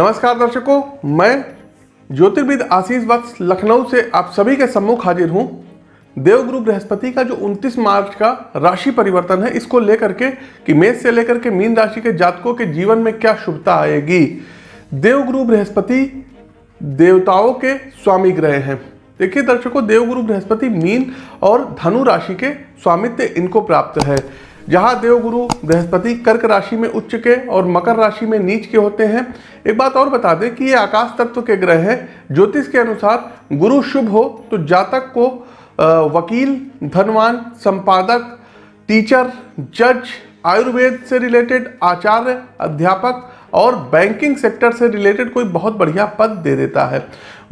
नमस्कार दर्शकों, मैं ज्योतिर्विद आशीष वत्स लखनऊ से आप सभी के सम्मुख हाजिर हूँ। देवगुरु बृहस्पति का जो 29 मार्च का राशि परिवर्तन है, इसको लेकर के कि मेष से लेकर के मीन राशि के जातकों के जीवन में क्या शुभता आएगी? देवगुरु बृहस्पति देवताओं के स्वामी ग्रह हैं। देखिए दर्शकों देवगुरु बृहस्पति मीन और धनु राशि के स्वामित्व इनको प्राप्त है। जहाँ देवगुरु बृहस्पति कर्क राशि में उच्च के और मकर राशि में नीच के होते हैं। एक बात और बता दें कि ये आकाश तत्व के ग्रह हैं। ज्योतिष के अनुसार गुरु शुभ हो तो जातक को वकील, धनवान, संपादक, टीचर, जज, आयुर्वेद से रिलेटेड आचार्य, अध्यापक और बैंकिंग सेक्टर से रिलेटेड कोई बहुत बढ़िया पद दे देता है।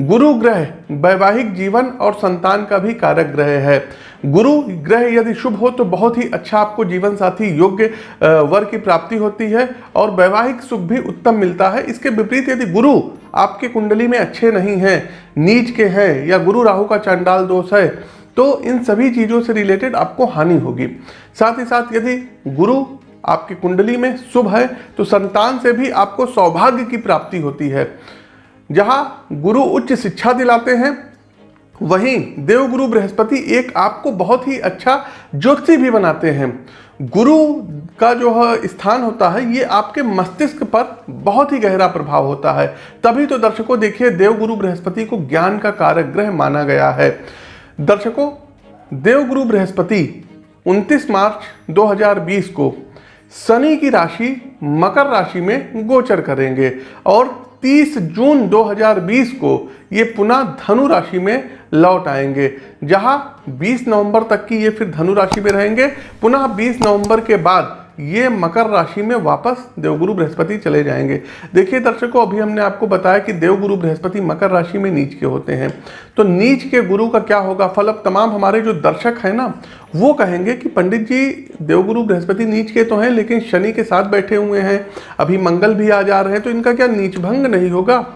गुरु ग्रह, वैवाहिक जीवन और संतान का भी कारक ग्रह है। गुरु ग्रह यदि शुभ हो तो बहुत ही अच्छा आपको जीवन साथी योग्य वर की प्राप्ति होती है और वैवाहिक सुख भी उत्तम मिलता है। इसके विपरीत यदि गुरु आपके कुंडली में अच्छे नहीं हैं, नीच के हैं या गुरु राहु का चांडाल दोष है तो इन सभी चीज़ों से रिलेटेड आपको हानि होगी। साथ ही साथ यदि गुरु आपकी कुंडली में शुभ है तो संतान से भी आपको सौभाग्य की प्राप्ति होती है। जहाँ गुरु उच्च शिक्षा दिलाते हैं वहीं देवगुरु बृहस्पति एक आपको बहुत ही अच्छा ज्योति भी बनाते हैं। गुरु का जो स्थान होता है, ये आपके मस्तिष्क पर बहुत ही गहरा प्रभाव होता है। तभी तो दर्शकों देखिए, देवगुरु बृहस्पति को ज्ञान का कारक ग्रह माना गया है। दर्शकों, देवगुरु बृहस्पति 29 मार्च 2020 को शनि की राशि, मकर राशि में गोचर करेंगे और 30 जून 2020 को ये पुनः धनु राशि में लौट आएँगे। जहाँ 20 नवंबर तक की ये फिर धनु राशि में रहेंगे। पुनः 20 नवंबर के बाद ये मकर राशि में वापस देवगुरु बृहस्पति चले जाएँगे। देखिए दर्शकों, अभी हमने आपको बताया कि देवगुरु बृहस्पति मकर राशि में नीच के होते हैं। तो नीच के गुरु का क्या होगा? फल अब तमाम हमारे जो दर्शक हैं ना, वो कहेंगे कि पंडित जी, देवगुरु बृहस्पति नीच के तो हैं, लेकिन शनि के साथ बैठे हुए हैं। अभी मंगल भी आ जा रहे हैं तो इनका क्या नीच भंग नहीं होगा?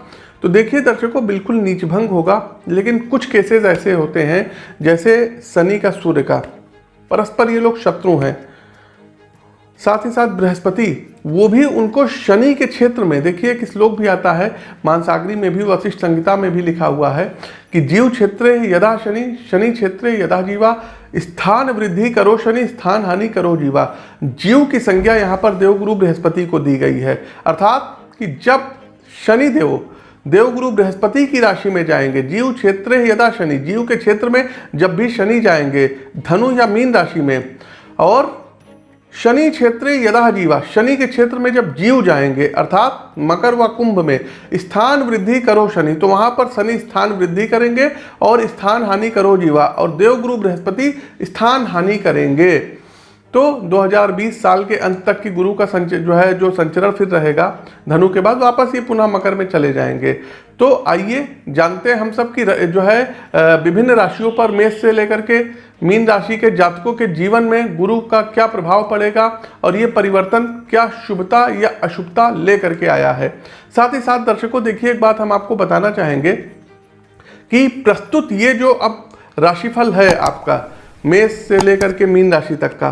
तो देखिए दर्शकों, बिल्कुल नीच भंग होगा, लेकिन कुछ केसेस ऐसे होते हैं, जैसे शनि का सूर्य का। परस्पर ये लोग शत्रु हैं। साथ ही साथ बृहस्पति, वो भी उनको शनि के क्षेत्र में, देखिए एक श्लोक भी आता है, मानसागरी में भी, वशिष्ठ संहिता में भी लिखा हुआ है कि जीव क्षेत्र यदा शनि शनि क्षेत्र यदा जीवा, स्थान वृद्धि करो शनि, स्थान हानि करो जीवा। जीव की संज्ञा यहाँ पर देवगुरु बृहस्पति को दी गई है। अर्थात कि जब शनि देव, देवगुरु बृहस्पति की राशि में जाएँगे, जीव क्षेत्र यदा शनि, जीव के क्षेत्र में जब भी शनि जाएँगे, धनु या मीन राशि में, और शनि क्षेत्र यदा जीवा, शनि के क्षेत्र में जब जीव जाएँगे, अर्थात मकर व कुंभ में, स्थान वृद्धि करो शनि तो वहाँ पर शनि स्थान वृद्धि करेंगे और स्थान हानि करो जीवा, और देवगुरु बृहस्पति स्थान हानि करेंगे। तो 2020 साल के अंत तक की गुरु का संच, जो है, जो संचरण फिर रहेगा, धनु के बाद वापस ये पुनः मकर में चले जाएँगे। तो आइए जानते हैं हम सब की जो है विभिन्न राशियों पर मेष से लेकर के मीन राशि के जातकों के जीवन में गुरु का क्या प्रभाव पड़ेगा और ये परिवर्तन क्या शुभता या अशुभता लेकर के आया है। साथ ही साथ दर्शकों, देखिए एक बात हम आपको बताना चाहेंगे कि प्रस्तुत ये जो अब राशिफल है आपका, मेष से लेकर के मीन राशि तक का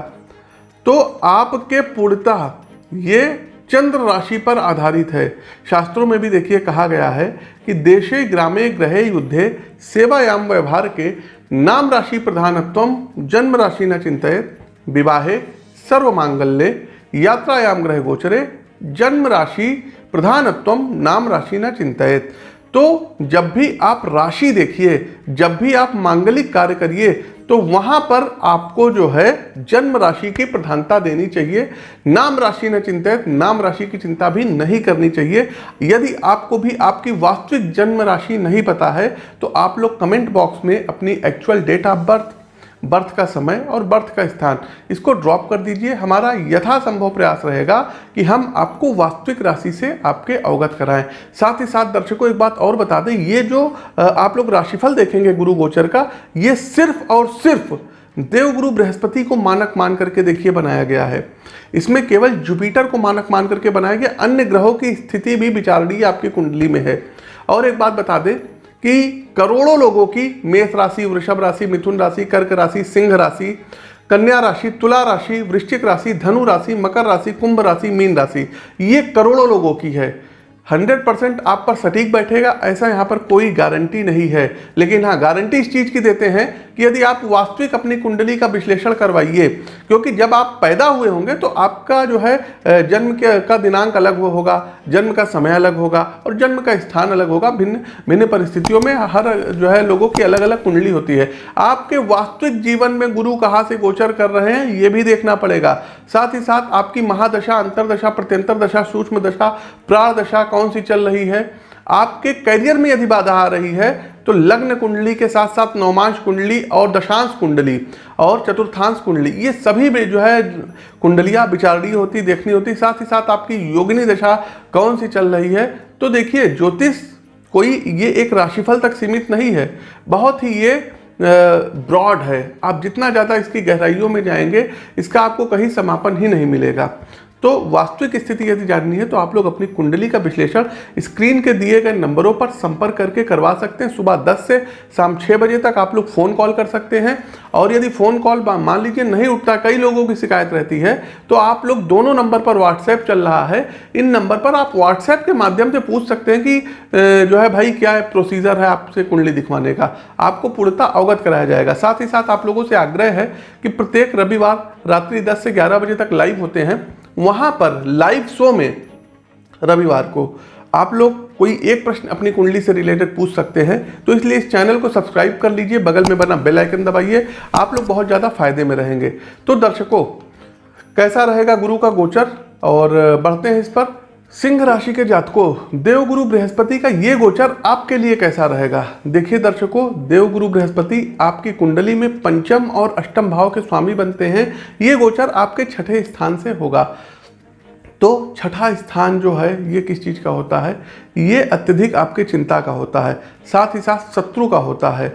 तो आपके पूर्णतः ये चंद्र राशि पर आधारित है। शास्त्रों में भी देखिए कहा गया है कि देशे, ग्रामे, ग्रहे, युद्धे, सेवायाम, व्यवहार के नाम राशि प्रधानत्व, जन्म राशि न चिंतित, विवाहे सर्व मांगल्य यात्रायाम, ग्रह गोचरे, जन्म राशि प्रधानत्व, नाम राशि न चिंतित। तो जब भी आप राशि देखिए, जब भी आप मांगलिक कार्य करिए तो वहाँ पर आपको जो है जन्म राशि की प्रधानता देनी चाहिए। नाम राशि न चिंतित, नाम राशि की चिंता भी नहीं करनी चाहिए। यदि आपको भी आपकी वास्तविक जन्म राशि नहीं पता है तो आप लोग कमेंट बॉक्स में अपनी actual date of birth birth का समय और बर्थ का स्थान। इसको ड्रॉप कर दीजिए। हमारा यथासंभव प्रयास रहेगा कि हम आपको वास्तविक राशि से आपके अवगत कराएँ। साथ ही साथ दर्शकों, एक बात और बता दें, ये जो आप लोग राशिफल देखेंगे गुरु गोचर का, ये सिर्फ़ और सिर्फ़ देवगुरु बृहस्पति को मानक मान करके देखिए बनाया गया है। इसमें केवल जुपिटर को मानक मान करके बनाया गया। अन्य ग्रहों की स्थिति भी विचारणीय आपकी कुंडली में है। और एक बात बता दें कि करोड़ों लोगों की मेष राशि, वृषभ राशि, मिथुन राशि, कर्क राशि, सिंह राशि, कन्या राशि, तुला राशि, वृश्चिक राशि, धनु राशि, मकर राशि, कुंभ राशि, मीन राशि, ये करोड़ों लोगों की है। हंड्रेड परसेंट आप पर सटीक बैठेगा, ऐसा यहाँ पर कोई गारंटी नहीं है। लेकिन हाँ गारंटी इस चीज़ की देते हैं कि यदि आप वास्तविक अपनी कुंडली का विश्लेषण करवाइए, क्योंकि जब आप पैदा हुए होंगे तो आपका जो है जन्म के, का दिनांक अलग होगा, जन्म का समय अलग होगा और जन्म का स्थान अलग होगा। भिन्न भिन्न परिस्थितियों में हर जो है लोगों की अलग अलग कुंडली होती है। आपके वास्तविक जीवन में गुरु कहाँ से गोचर कर रहे हैं, ये भी देखना पड़ेगा। साथ ही साथ आपकी महादशा, अंतरदशा प्रत्यंतर दशा सूक्ष्म दशा प्राण दशा कौन सी चल रही है? आपके करियर में यदि बाधा आ रही है तो लग्न कुंडली के साथ साथ नौमांश कुंडली और दशांश कुंडली और चतुर्थांश कुंडली, ये सभी में जो है कुंडलियाँ विचारणीय होती, देखनी होती, साथ ही साथ आपकी योगिनी दशा कौन सी चल रही है? तो देखिए, ज्योतिष कोई ये एक राशिफल तक सीमित नहीं है, बहुत ही ये ब्रॉड है। आप जितना ज़्यादा इसकी गहराइयों में जाएँगे, इसका आपको कहीं समापन ही नहीं मिलेगा। तो वास्तविक स्थिति यदि जाननी है तो आप लोग अपनी कुंडली का विश्लेषण स्क्रीन के दिए गए नंबरों पर संपर्क करके करवा सकते हैं। सुबह 10 से शाम 6 बजे तक आप लोग फ़ोन कॉल कर सकते हैं। और यदि फ़ोन कॉल मान लीजिए नहीं उठता, कई लोगों की शिकायत रहती है तो आप लोग दोनों नंबर पर व्हाट्सएप चल रहा है। इन नंबर पर आप व्हाट्सएप के माध्यम से पूछ सकते हैं कि जो है भाई क्या है प्रोसीजर है आपसे कुंडली दिखवाने का। आपको पूर्णता अवगत कराया जाएगा। साथ ही साथ आप लोगों से आग्रह है कि प्रत्येक रविवार रात्रि दस से ग्यारह बजे तक लाइव होते हैं। वहाँ पर लाइव शो में रविवार को आप लोग कोई एक प्रश्न अपनी कुंडली से रिलेटेड पूछ सकते हैं तो इसलिए इस चैनल को सब्सक्राइब कर लीजिए, बगल में बना बेल आइकन दबाइए, आप लोग बहुत ज़्यादा फ़ायदे में रहेंगे। तो दर्शकों, कैसा रहेगा गुरु का गोचर? और, बढ़ते हैं इस पर। सिंह राशि के जातकों, देवगुरु बृहस्पति का ये गोचर आपके लिए कैसा रहेगा? देखिए दर्शकों, देवगुरु बृहस्पति आपकी कुंडली में पंचम और अष्टम भाव के स्वामी बनते हैं। ये गोचर आपके छठे स्थान से होगा। तो छठा स्थान जो है, ये किस चीज़ का होता है? ये अत्यधिक आपके चिंता का होता है, साथ ही साथ शत्रु का होता है।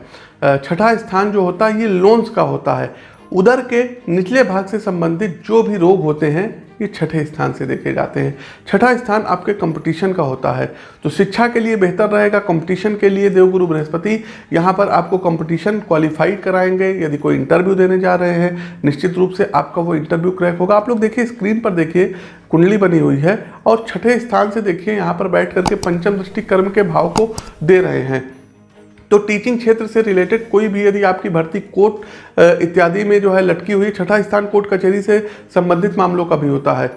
छठा स्थान जो होता है, ये लोन्स का होता है। उदर के निचले भाग से संबंधित जो भी रोग होते हैं ये छठे स्थान से देखे जाते हैं। छठा स्थान आपके कंपटीशन का होता है। तो शिक्षा के लिए बेहतर रहेगा कंपटीशन के लिए देवगुरु बृहस्पति यहाँ पर आपको कंपटीशन क्वालिफाइड कराएँगे। यदि कोई इंटरव्यू देने जा रहे हैं, निश्चित रूप से आपका वो इंटरव्यू क्रैक होगा। आप लोग देखिए स्क्रीन पर देखिए, कुंडली बनी हुई है और छठे स्थान से देखिए, यहाँ पर बैठ करके पंचम दृष्टि कर्म के भाव को दे रहे हैं। तो टीचिंग क्षेत्र से रिलेटेड कोई भी यदि आपकी भर्ती कोर्ट इत्यादि में जो है लटकी हुई छठा स्थान कोर्ट कचहरी से संबंधित मामलों का भी होता है।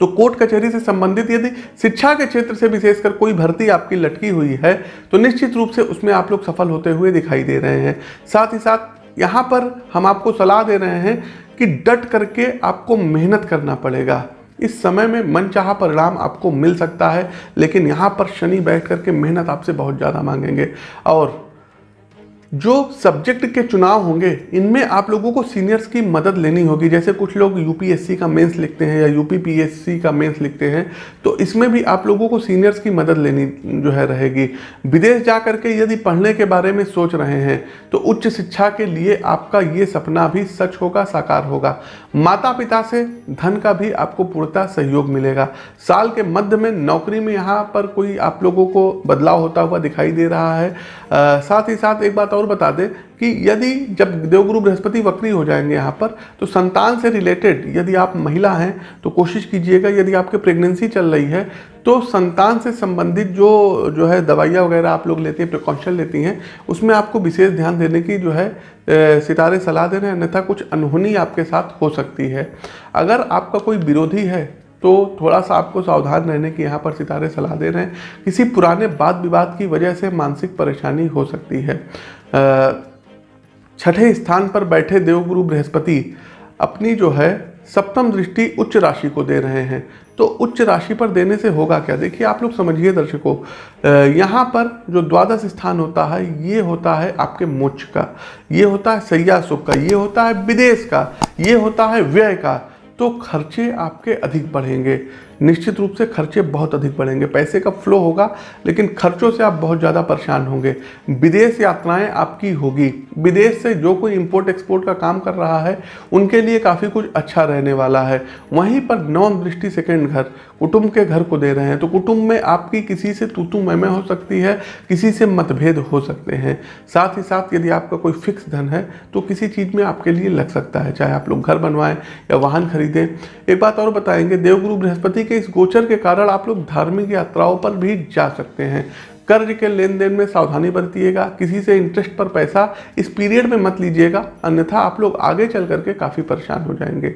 तो कोर्ट कचहरी से संबंधित यदि शिक्षा के क्षेत्र से विशेषकर कोई भर्ती आपकी लटकी हुई है तो निश्चित रूप से उसमें आप लोग सफल होते हुए दिखाई दे रहे हैं। साथ ही साथ यहाँ पर हम आपको सलाह दे रहे हैं कि डट करके आपको मेहनत करना पड़ेगा। इस समय में मन चाह परिणाम आपको मिल सकता है, लेकिन यहाँ पर शनि बैठ करके मेहनत आपसे बहुत ज़्यादा मांगेंगे। और जो सब्जेक्ट के चुनाव होंगे, इनमें आप लोगों को सीनियर्स की मदद लेनी होगी। जैसे कुछ लोग यूपीएससी का मेंस लिखते हैं या यूपीपीएससी का मेंस लिखते हैं तो इसमें भी आप लोगों को सीनियर्स की मदद लेनी जो है रहेगी। विदेश जा करके यदि पढ़ने के बारे में सोच रहे हैं तो उच्च शिक्षा के लिए आपका ये सपना भी सच होगा, साकार होगा। माता पिता से धन का भी आपको पूर्णता सहयोग मिलेगा। साल के मध्य में नौकरी में यहाँ पर कोई आप लोगों को बदलाव होता हुआ दिखाई दे रहा है। साथ ही साथ एक बात और बता दें कि यदि जब देवगुरु बृहस्पति वक्री हो जाएँगे यहाँ पर तो संतान से रिलेटेड यदि आप महिला हैं तो कोशिश कीजिएगा यदि आपके प्रेगनेंसी चल रही है तो संतान से संबंधित जो जो है दवाइयाँ वगैरह आप लोग लेते हैं प्रिकॉशन लेती हैं, उसमें आपको विशेष ध्यान देने की जो है सितारे सलाह दे रहे हैं अन्यथा कुछ अनहोनी आपके साथ हो सकती है। अगर आपका कोई विरोधी है तो थोड़ा सा आपको सावधान रहने की यहाँ पर सितारे सलाह दे रहे हैं। किसी पुराने वाद विवाद की वजह से मानसिक परेशानी हो सकती है। छठे स्थान पर बैठे देवगुरु बृहस्पति अपनी जो है सप्तम दृष्टि उच्च राशि को दे रहे हैं। तो उच्च राशि पर देने से होगा क्या? देखिए, आप लोग समझिए दर्शकों यहाँ पर जो द्वादश स्थान होता है, ये होता है आपके मोक्ष का, ये होता है सैया सुख का, ये होता है विदेश का, ये होता है व्यय का तो खर्चे आपके अधिक बढ़ेंगे। निश्चित रूप से खर्चे बहुत अधिक बढ़ेंगे। पैसे का फ्लो होगा, लेकिन खर्चों से आप बहुत ज़्यादा परेशान होंगे। विदेश यात्राएँ आपकी होगी। विदेश से जो कोई इंपोर्ट एक्सपोर्ट का काम कर रहा है, उनके लिए काफ़ी कुछ अच्छा रहने वाला है। वहीं पर नॉन दृष्टि सेकेंड घर, कुटुंब के घर को दे रहे हैं तो कुटुंब में आपकी किसी से तूतू मैमे हो सकती है, किसी से मतभेद हो सकते हैं। साथ ही साथ यदि आपका कोई फिक्स धन है तो किसी चीज़ में आपके लिए लग सकता है, चाहे आप लोग घर बनवाएँ या वाहन खरीदें। एक बात और बताएँगे, देवगुरु बृहस्पति शनि के इस गोचर के कारण आप लोग धार्मिक यात्राओं पर भी जा सकते हैं। कर्ज के लेन देन में सावधानी बरतिएगा, किसी से इंटरेस्ट पर पैसा इस पीरियड में मत लीजिएगा, अन्यथा आप लोग आगे चल करके काफ़ी परेशान हो जाएँगे।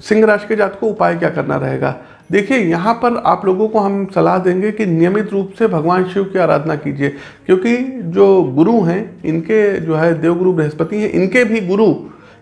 सिंह राशि के जात को उपाय क्या करना रहेगा? देखिए, यहाँ पर आप लोगों को हम सलाह देंगे कि नियमित रूप से भगवान शिव की आराधना कीजिए, क्योंकि जो गुरु हैं, इनके जो है देवगुरु, बृहस्पति हैं, इनके भी गुरु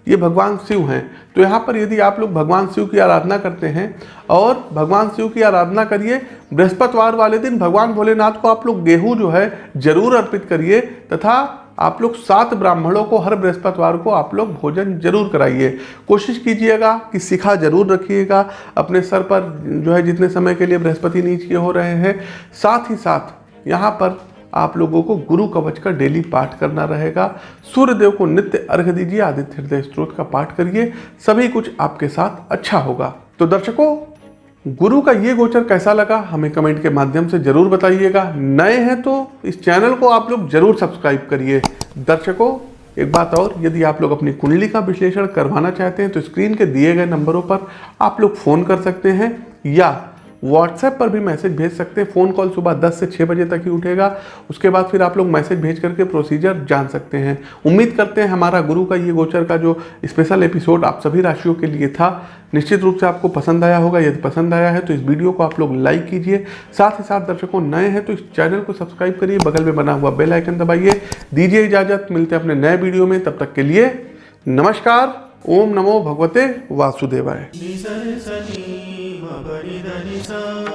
ये भगवान शिव हैं। तो यहाँ पर यदि आप लोग भगवान शिव की आराधना करते हैं और भगवान शिव की आराधना करिए, बृहस्पतिवार वाले दिन भगवान भोलेनाथ को आप लोग गेहूँ जो है ज़रूर अर्पित करिए तथा आप लोग सात ब्राह्मणों को हर बृहस्पतिवार को आप लोग भोजन ज़रूर कराइए। कोशिश कीजिएगा कि शिखा ज़रूर रखिएगा, अपने सर पर जो है जितने समय के लिए बृहस्पति नीच के हो रहे हैं, साथ ही साथ यहाँ पर आप लोगों को गुरु कवच का डेली पाठ करना रहेगा। सूर्य देव को नित्य अर्घ दीजिए, आदित्य हृदय स्त्रोत का पाठ करिए, सभी कुछ आपके साथ अच्छा होगा। तो दर्शकों, गुरु का ये गोचर कैसा लगा, हमें कमेंट के माध्यम से ज़रूर बताइएगा। नए हैं तो इस चैनल को आप लोग ज़रूर सब्सक्राइब करिए। दर्शकों, एक बात और, यदि आप लोग अपनी कुंडली का विश्लेषण करवाना चाहते हैं तो स्क्रीन के दिए गए नंबरों पर आप लोग फ़ोन कर सकते हैं या व्हाट्सएप पर भी मैसेज भेज सकते हैं। फ़ोन कॉल सुबह 10 से 6 बजे तक ही उठेगा। उसके बाद फिर आप लोग मैसेज भेज करके प्रोसीजर जान सकते हैं। उम्मीद करते हैं हमारा गुरु का, ये गोचर का जो स्पेशल एपिसोड आप सभी राशियों के लिए था, निश्चित रूप से आपको पसंद आया होगा। यदि पसंद आया है तो इस वीडियो को आप लोग लाइक कीजिए। साथ ही साथ दर्शकों नए हैं तो इस चैनल को सब्सक्राइब करिए। बगल में बना हुआ बेल आइकन दबाइए। दीजिए इजाज़त। मिलते हैं अपने नए वीडियो में। तब तक के लिए नमस्कार। ओम नमो भगवते वासुदेवाय। नि सा रे सा नि म ग रि ध नि सा